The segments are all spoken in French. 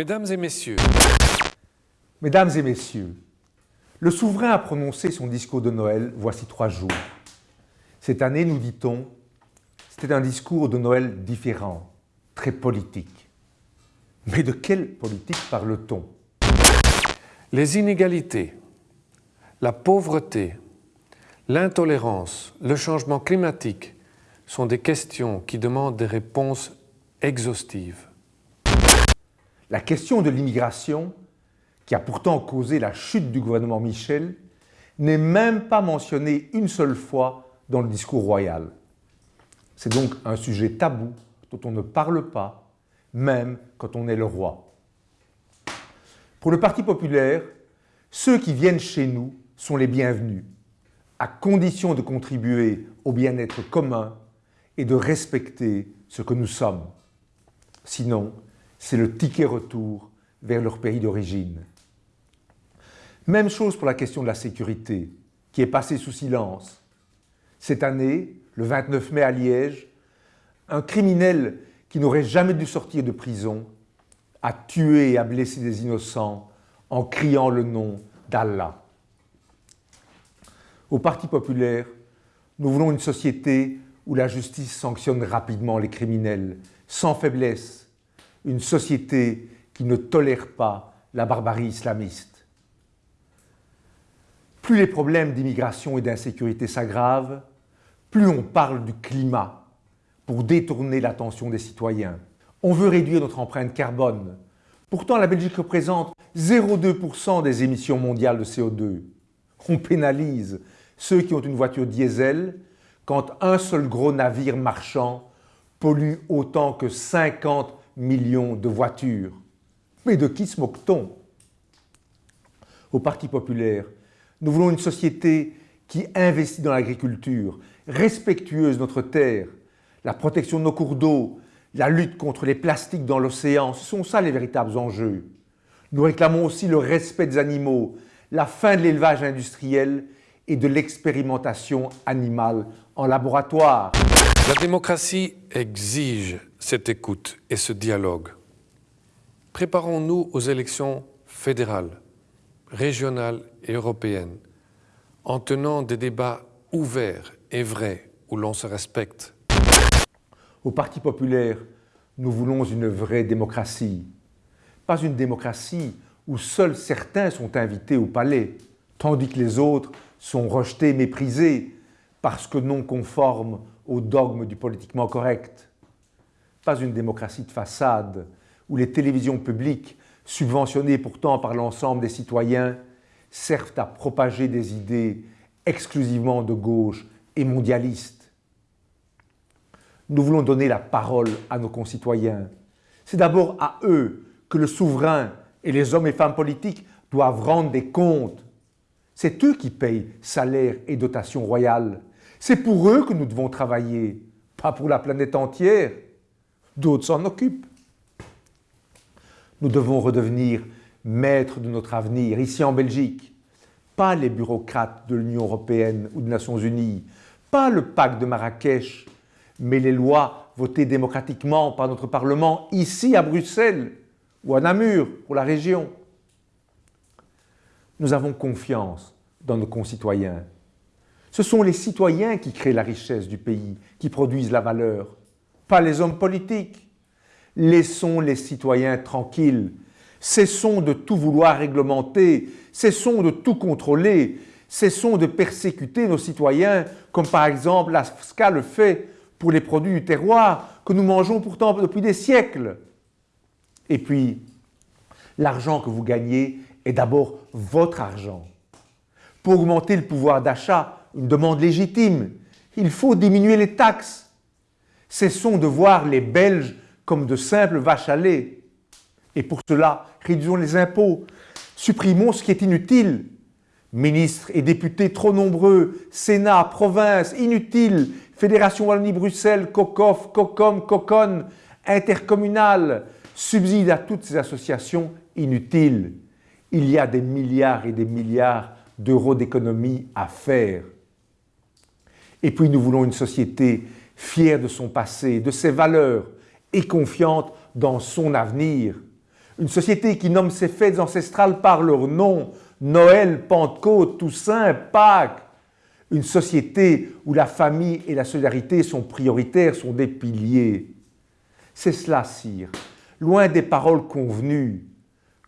Mesdames et messieurs, Mesdames et messieurs, le souverain a prononcé son discours de Noël voici trois jours. Cette année, nous dit-on, c'était un discours de Noël différent, très politique. Mais de quelle politique parle-t-on? Les inégalités, la pauvreté, l'intolérance, le changement climatique sont des questions qui demandent des réponses exhaustives. La question de l'immigration, qui a pourtant causé la chute du gouvernement Michel, n'est même pas mentionnée une seule fois dans le discours royal. C'est donc un sujet tabou dont on ne parle pas, même quand on est le roi. Pour le Parti populaire, ceux qui viennent chez nous sont les bienvenus, à condition de contribuer au bien-être commun et de respecter ce que nous sommes. Sinon, c'est le ticket retour vers leur pays d'origine. Même chose pour la question de la sécurité, qui est passée sous silence. Cette année, le 29 mai à Liège, un criminel qui n'aurait jamais dû sortir de prison à tuer et à blesser des innocents en criant le nom d'Allah. Au Parti populaire, nous voulons une société où la justice sanctionne rapidement les criminels, sans faiblesse, une société qui ne tolère pas la barbarie islamiste. Plus les problèmes d'immigration et d'insécurité s'aggravent, plus on parle du climat pour détourner l'attention des citoyens. On veut réduire notre empreinte carbone. Pourtant, la Belgique représente 0,2% des émissions mondiales de CO2. On pénalise ceux qui ont une voiture diesel quand un seul gros navire marchand pollue autant que 50 millions de voitures. Mais de qui se moque-t-on? Au Parti populaire, nous voulons une société qui investit dans l'agriculture, respectueuse de notre terre, la protection de nos cours d'eau, la lutte contre les plastiques dans l'océan, ce sont ça les véritables enjeux. Nous réclamons aussi le respect des animaux, la fin de l'élevage industriel et de l'expérimentation animale en laboratoire. La démocratie exige cette écoute et ce dialogue. Préparons-nous aux élections fédérales, régionales et européennes en tenant des débats ouverts et vrais où l'on se respecte. Au Parti populaire, nous voulons une vraie démocratie. Pas une démocratie où seuls certains sont invités au palais, tandis que les autres sont rejetés, méprisés, parce que non conformes au dogme du politiquement correct. Pas une démocratie de façade, où les télévisions publiques, subventionnées pourtant par l'ensemble des citoyens, servent à propager des idées exclusivement de gauche et mondialistes. Nous voulons donner la parole à nos concitoyens. C'est d'abord à eux que le souverain et les hommes et femmes politiques doivent rendre des comptes. C'est eux qui payent salaires et dotations royales. C'est pour eux que nous devons travailler, pas pour la planète entière. D'autres s'en occupent. Nous devons redevenir maîtres de notre avenir, ici en Belgique. Pas les bureaucrates de l'Union européenne ou des Nations Unies, pas le pacte de Marrakech, mais les lois votées démocratiquement par notre Parlement ici à Bruxelles ou à Namur pour la région. Nous avons confiance dans nos concitoyens. Ce sont les citoyens qui créent la richesse du pays, qui produisent la valeur, pas les hommes politiques. Laissons les citoyens tranquilles. Cessons de tout vouloir réglementer, cessons de tout contrôler, cessons de persécuter nos citoyens, comme par exemple la SCA le fait pour les produits du terroir que nous mangeons pourtant depuis des siècles. Et puis, l'argent que vous gagnez est d'abord votre argent. Pour augmenter le pouvoir d'achat, une demande légitime, il faut diminuer les taxes. Cessons de voir les Belges comme de simples vaches à lait. Et pour cela, réduisons les impôts, supprimons ce qui est inutile. Ministres et députés trop nombreux, Sénat, province, inutiles, Fédération Wallonie-Bruxelles, COCOF, COCOM, COCON, intercommunal, subside à toutes ces associations inutiles. Il y a des milliards et des milliards d'euros d'économie à faire. Et puis nous voulons une société fière de son passé, de ses valeurs et confiante dans son avenir. Une société qui nomme ses fêtes ancestrales par leur nom, Noël, Pentecôte, Toussaint, Pâques. Une société où la famille et la solidarité sont prioritaires, sont des piliers. C'est cela, sire, loin des paroles convenues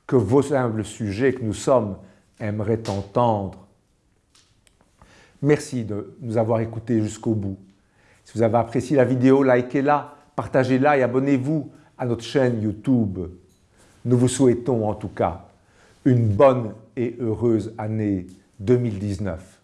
que vos humbles sujets que nous sommes aimeraient entendre. Merci de nous avoir écoutés jusqu'au bout. Si vous avez apprécié la vidéo, likez-la, partagez-la et abonnez-vous à notre chaîne YouTube. Nous vous souhaitons en tout cas une bonne et heureuse année 2019.